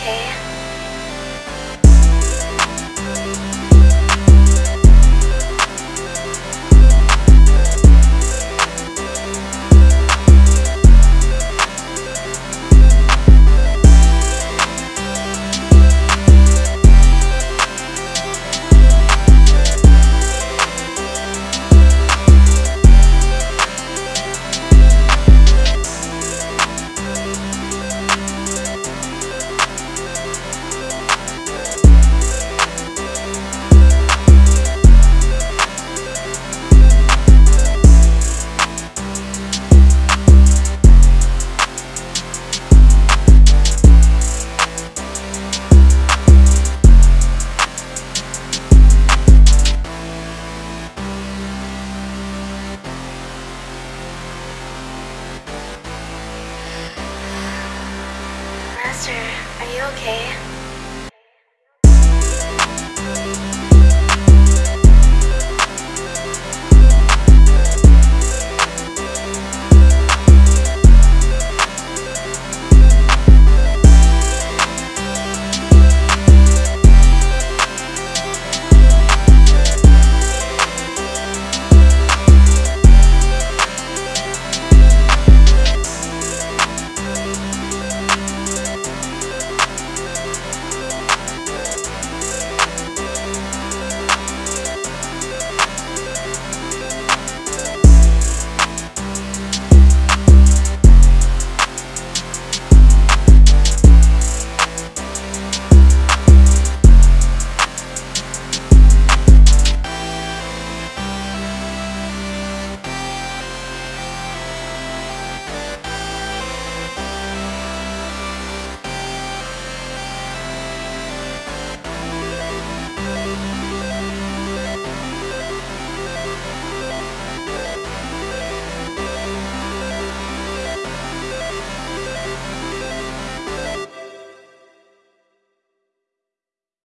okay. Master, are you okay?